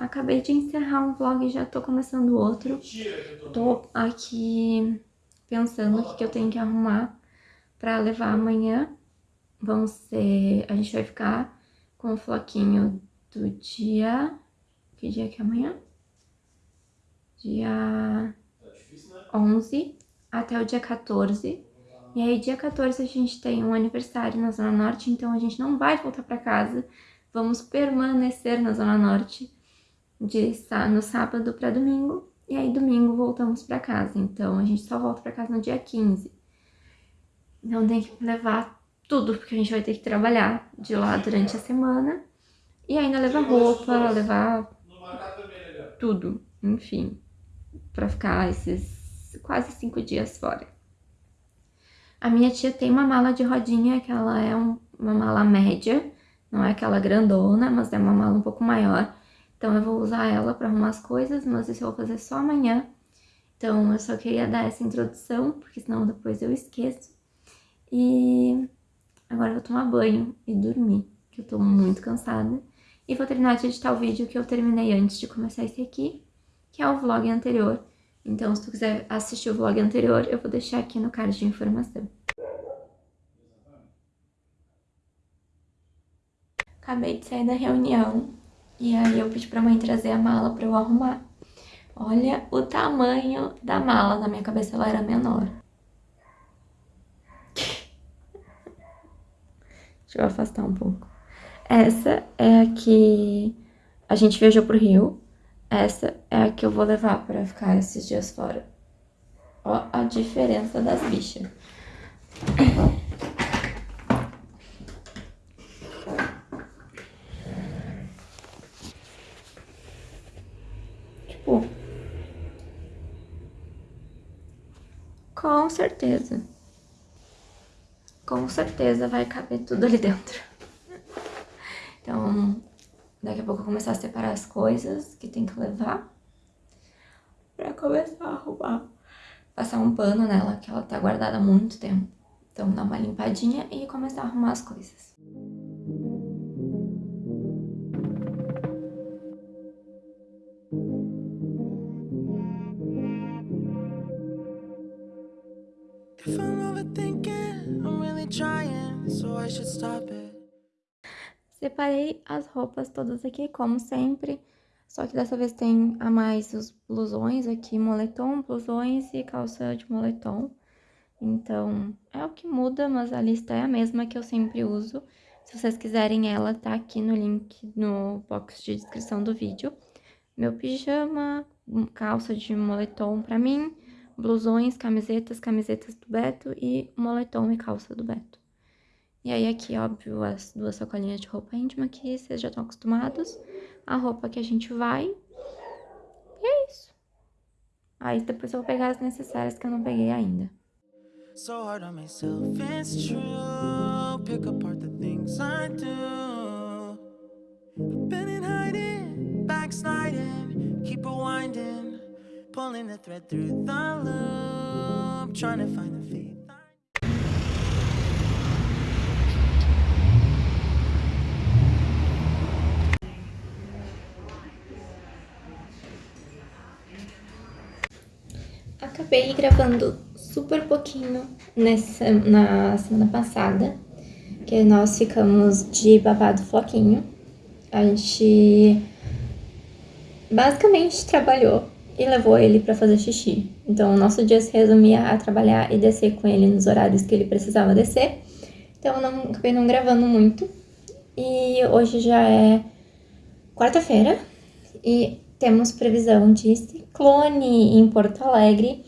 acabei de encerrar um vlog e já tô começando outro. Tô aqui pensando o que eu tenho que arrumar pra levar amanhã. Vão ser... A gente vai ficar com o floquinho do dia... Que dia que é amanhã? Dia 11 até o dia 14. E aí, dia 14, a gente tem um aniversário na Zona Norte, então a gente não vai voltar pra casa. Vamos permanecer na Zona Norte de, no sábado pra domingo. E aí, domingo, voltamos pra casa. Então, a gente só volta pra casa no dia 15. Então, tem que levar tudo, porque a gente vai ter que trabalhar de lá durante a semana. E ainda levar roupa, levar tudo, enfim, pra ficar esses quase cinco dias fora. A minha tia tem uma mala de rodinha, que ela é um, uma mala média, não é aquela grandona, mas é uma mala um pouco maior. Então eu vou usar ela para arrumar as coisas, mas isso eu vou fazer só amanhã. Então eu só queria dar essa introdução, porque senão depois eu esqueço. E agora eu vou tomar banho e dormir, que eu tô muito cansada. E vou terminar de editar o vídeo que eu terminei antes de começar esse aqui, que é o vlog anterior. Então, se tu quiser assistir o vlog anterior, eu vou deixar aqui no card de informação. Acabei de sair da reunião e aí eu pedi pra mãe trazer a mala pra eu arrumar. Olha o tamanho da mala, na minha cabeça ela era menor. Deixa eu afastar um pouco. Essa é a que a gente viajou pro Rio essa é a que eu vou levar pra ficar esses dias fora. Ó a diferença das bichas. Com certeza. Com certeza vai caber tudo ali dentro. Então, Daqui a pouco eu vou começar a separar as coisas que tem que levar. Pra começar a arrumar. Passar um pano nela, que ela tá guardada há muito tempo. Então dar uma limpadinha e começar a arrumar as coisas. Separei as roupas todas aqui, como sempre, só que dessa vez tem a mais os blusões aqui, moletom, blusões e calça de moletom. Então, é o que muda, mas a lista é a mesma que eu sempre uso. Se vocês quiserem ela, tá aqui no link no box de descrição do vídeo. Meu pijama, calça de moletom pra mim, blusões, camisetas, camisetas do Beto e moletom e calça do Beto. E aí aqui, óbvio, as duas sacolinhas de roupa íntima que vocês já estão acostumados. A roupa que a gente vai. E é isso. Aí depois eu vou pegar as necessárias que eu não peguei ainda. So hard on myself, it's true Pick apart the things I do Been in hiding, backsliding Keep rewinding Pulling the thread through the loop Trying to find the faith acabei gravando super pouquinho nessa, na semana passada, que nós ficamos de babado floquinho. A gente basicamente trabalhou e levou ele para fazer xixi. Então, o nosso dia se resumia a trabalhar e descer com ele nos horários que ele precisava descer. Então, eu não, acabei não gravando muito. E hoje já é quarta-feira e temos previsão de ciclone em Porto Alegre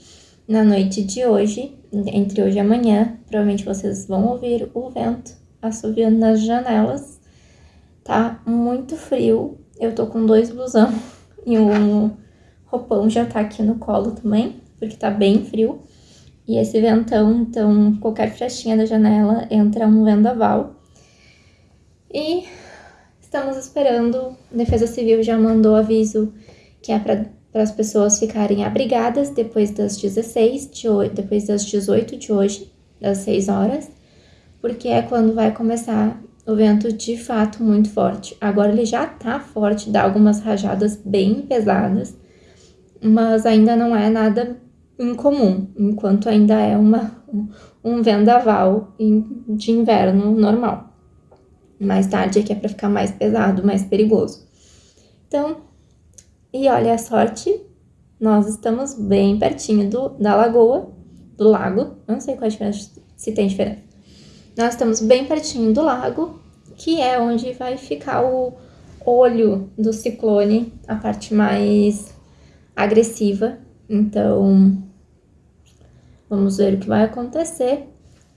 na noite de hoje, entre hoje e amanhã, provavelmente vocês vão ouvir o vento assoviando nas janelas. Tá muito frio, eu tô com dois blusão e um roupão já tá aqui no colo também, porque tá bem frio. E esse ventão, então, qualquer frestinha da janela entra um vendaval. E estamos esperando, a Defesa Civil já mandou aviso que é para as pessoas ficarem abrigadas depois das 16, de depois das 18 de hoje, das 6 horas, porque é quando vai começar o vento de fato muito forte. Agora ele já tá forte, dá algumas rajadas bem pesadas, mas ainda não é nada incomum, enquanto ainda é uma, um vendaval de inverno normal. Mais tarde aqui é para ficar mais pesado, mais perigoso. Então, e olha a sorte, nós estamos bem pertinho do, da lagoa, do lago, não sei qual a diferença, se tem diferença. Nós estamos bem pertinho do lago, que é onde vai ficar o olho do ciclone, a parte mais agressiva. Então, vamos ver o que vai acontecer,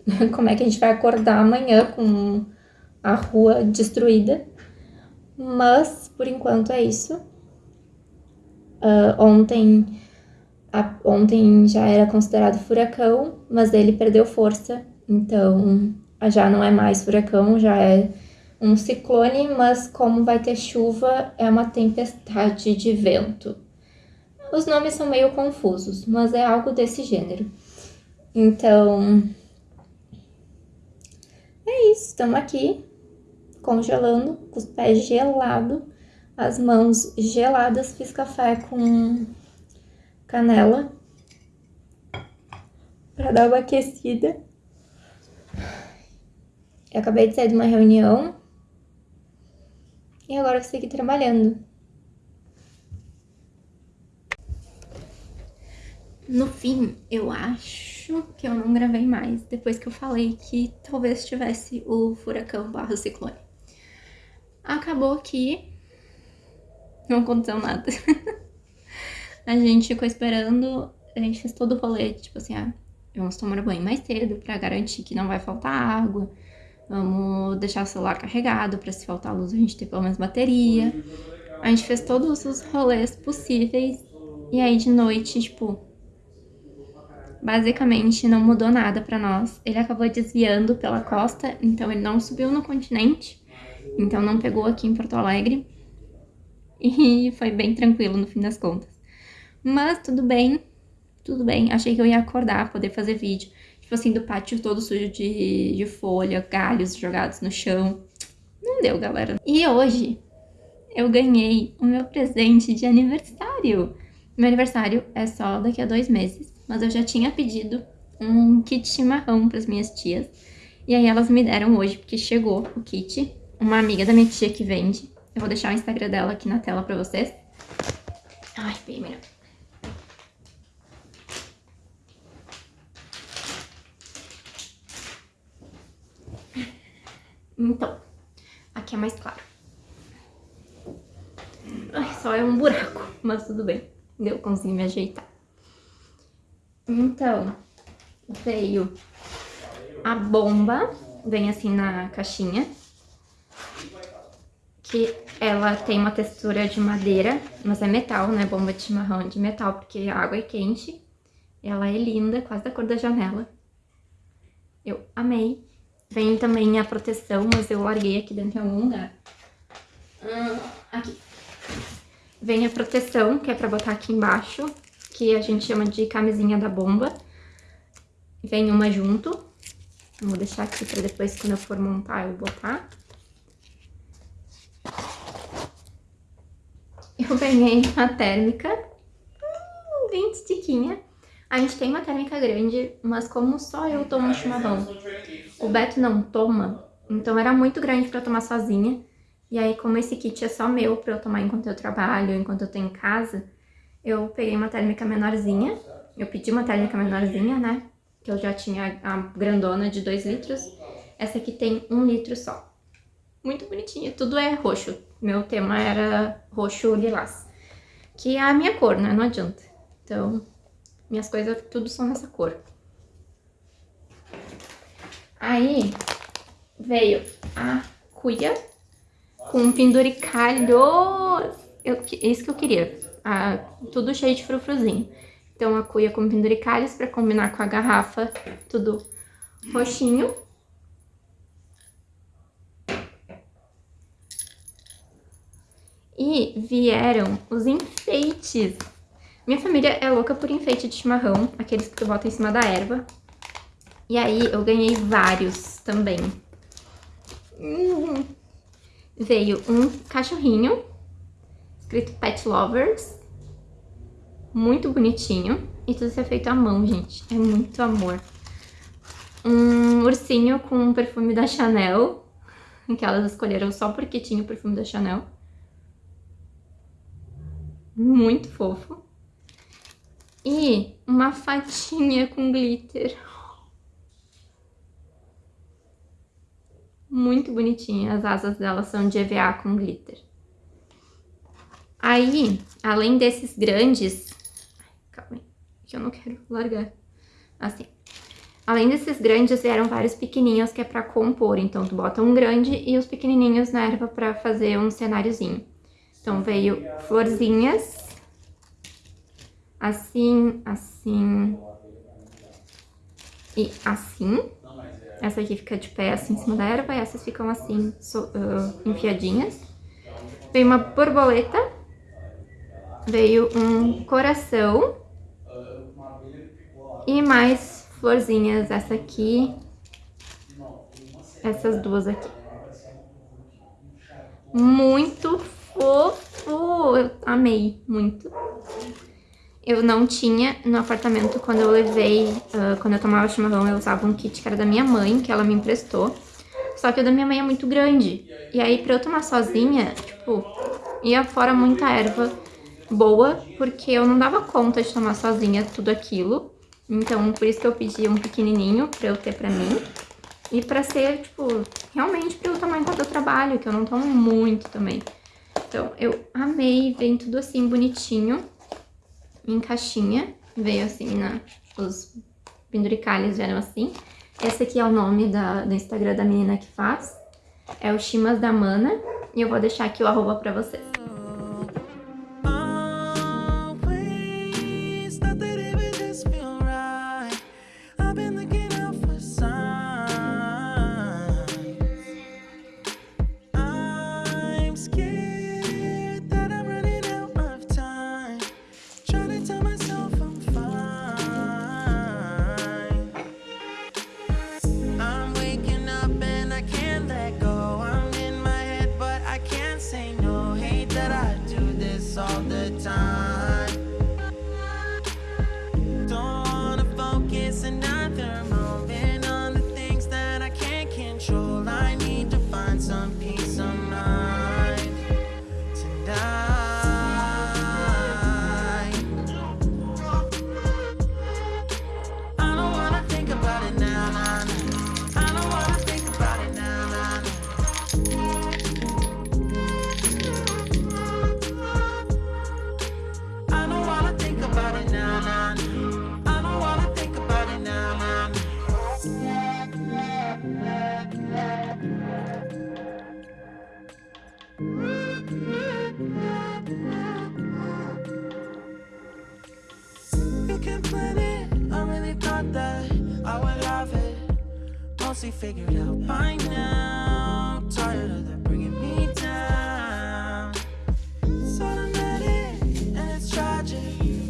como é que a gente vai acordar amanhã com a rua destruída. Mas, por enquanto, é isso. Uh, ontem, a, ontem já era considerado furacão, mas ele perdeu força, então já não é mais furacão, já é um ciclone, mas como vai ter chuva, é uma tempestade de vento. Os nomes são meio confusos, mas é algo desse gênero. Então, é isso, estamos aqui congelando, com os pés gelados, as mãos geladas. Fiz café com canela para dar uma aquecida. Eu acabei de sair de uma reunião e agora vou seguir trabalhando. No fim, eu acho que eu não gravei mais, depois que eu falei que talvez tivesse o furacão barra ciclone. Acabou que não aconteceu nada. a gente ficou esperando, a gente fez todo o rolê, tipo assim, ah, vamos tomar banho mais cedo pra garantir que não vai faltar água. Vamos deixar o celular carregado pra se faltar luz a gente ter pelo menos bateria. A gente fez todos os rolês possíveis. E aí de noite, tipo, basicamente não mudou nada pra nós. Ele acabou desviando pela costa, então ele não subiu no continente. Então não pegou aqui em Porto Alegre. E foi bem tranquilo no fim das contas. Mas tudo bem, tudo bem. Achei que eu ia acordar, poder fazer vídeo. Tipo assim, do pátio todo sujo de, de folha, galhos jogados no chão. Não deu, galera. E hoje eu ganhei o meu presente de aniversário. Meu aniversário é só daqui a dois meses, mas eu já tinha pedido um kit chimarrão para as minhas tias. E aí elas me deram hoje, porque chegou o kit uma amiga da minha tia que vende. Eu vou deixar o Instagram dela aqui na tela pra vocês. Ai, bem melhor. Então, aqui é mais claro. Ai, só é um buraco, mas tudo bem. Eu consigo me ajeitar. Então, veio a bomba, vem assim na caixinha que ela tem uma textura de madeira, mas é metal, né? Bomba de chimarrão de metal, porque a água é quente. Ela é linda, quase da cor da janela. Eu amei. Vem também a proteção, mas eu larguei aqui dentro em algum lugar. Hum, aqui. Vem a proteção, que é pra botar aqui embaixo, que a gente chama de camisinha da bomba. Vem uma junto. Vou deixar aqui pra depois, quando eu for montar, eu botar. eu ganhei uma térmica, hum, bem estiquinha. A gente tem uma térmica grande, mas como só eu tomo chimarrão, o Beto não toma, então era muito grande pra eu tomar sozinha. E aí, como esse kit é só meu pra eu tomar enquanto eu trabalho, enquanto eu tô em casa, eu peguei uma térmica menorzinha. Eu pedi uma térmica menorzinha, né? Que eu já tinha a grandona de 2 litros. Essa aqui tem 1 um litro só. Muito bonitinha. Tudo é roxo. Meu tema era roxo lilás. Que é a minha cor, né? Não adianta. Então, minhas coisas tudo são nessa cor. Aí, veio a cuia com penduricalhos. Eu, isso que eu queria. Ah, tudo cheio de frufruzinho. Então, a cuia com penduricalhos para combinar com a garrafa, tudo roxinho. E vieram os enfeites. Minha família é louca por enfeite de chimarrão, aqueles que tu bota em cima da erva. E aí eu ganhei vários também. Uhum. Veio um cachorrinho, escrito Pet Lovers. Muito bonitinho. E tudo isso é feito à mão, gente. É muito amor. Um ursinho com um perfume da Chanel. Que elas escolheram só porque tinha o perfume da Chanel. Muito fofo. E uma fatinha com glitter. Muito bonitinha. As asas dela são de EVA com glitter. Aí, além desses grandes... Calma aí, que eu não quero largar. Assim. Além desses grandes, vieram vários pequenininhos que é pra compor. Então, tu bota um grande e os pequenininhos na erva pra fazer um cenáriozinho. Então, veio florzinhas assim, assim e assim. Essa aqui fica de pé assim em cima da erva e essas ficam assim, so, uh, enfiadinhas. Veio uma borboleta, veio um coração e mais florzinhas, essa aqui, essas duas aqui. Muito fofo, eu amei muito eu não tinha no apartamento quando eu levei, uh, quando eu tomava chimarrão, eu usava um kit que era da minha mãe, que ela me emprestou. Só que o da minha mãe é muito grande. E aí, pra eu tomar sozinha, tipo, ia fora muita erva boa, porque eu não dava conta de tomar sozinha tudo aquilo. Então, por isso que eu pedi um pequenininho pra eu ter pra mim. E pra ser, tipo, realmente tomar enquanto eu trabalho, que eu não tomo muito também. Então, eu amei, vem tudo assim bonitinho em caixinha. Veio assim, na, os penduricalhos vieram assim. Esse aqui é o nome da, do Instagram da menina que faz. É o Chimas da Mana. E eu vou deixar aqui o arroba pra vocês. Mostly figured out by now. Tired of them bringing me down. It's automatic and it's tragic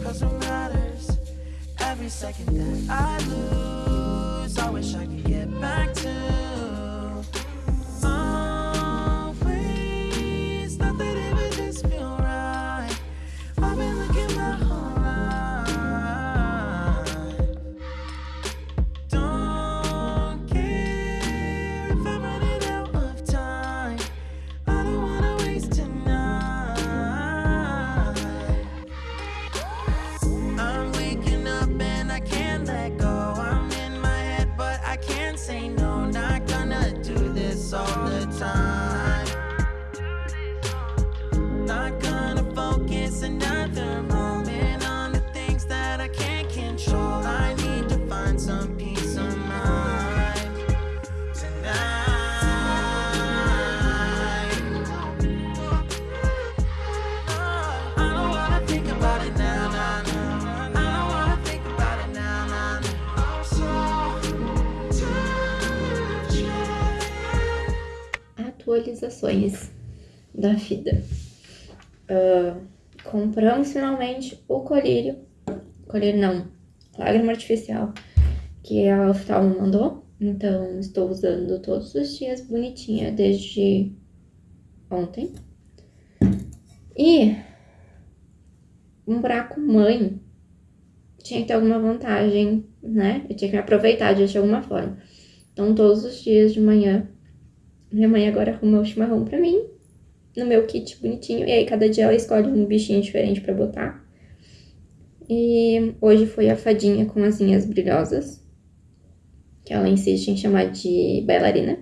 Cause what matters. Every second that I lose I wish I could get back to atualizações da vida. Uh, compramos finalmente o colírio, colírio não, lágrima artificial, que a Oftalmo mandou. Então, estou usando todos os dias bonitinha desde ontem. E um buraco mãe tinha que ter alguma vantagem, né? Eu tinha que me aproveitar de alguma forma. Então, todos os dias de manhã, minha mãe agora arruma o chimarrão pra mim, no meu kit bonitinho. E aí, cada dia ela escolhe um bichinho diferente pra botar. E hoje foi a fadinha com asinhas brilhosas que ela insiste em chamar de bailarina.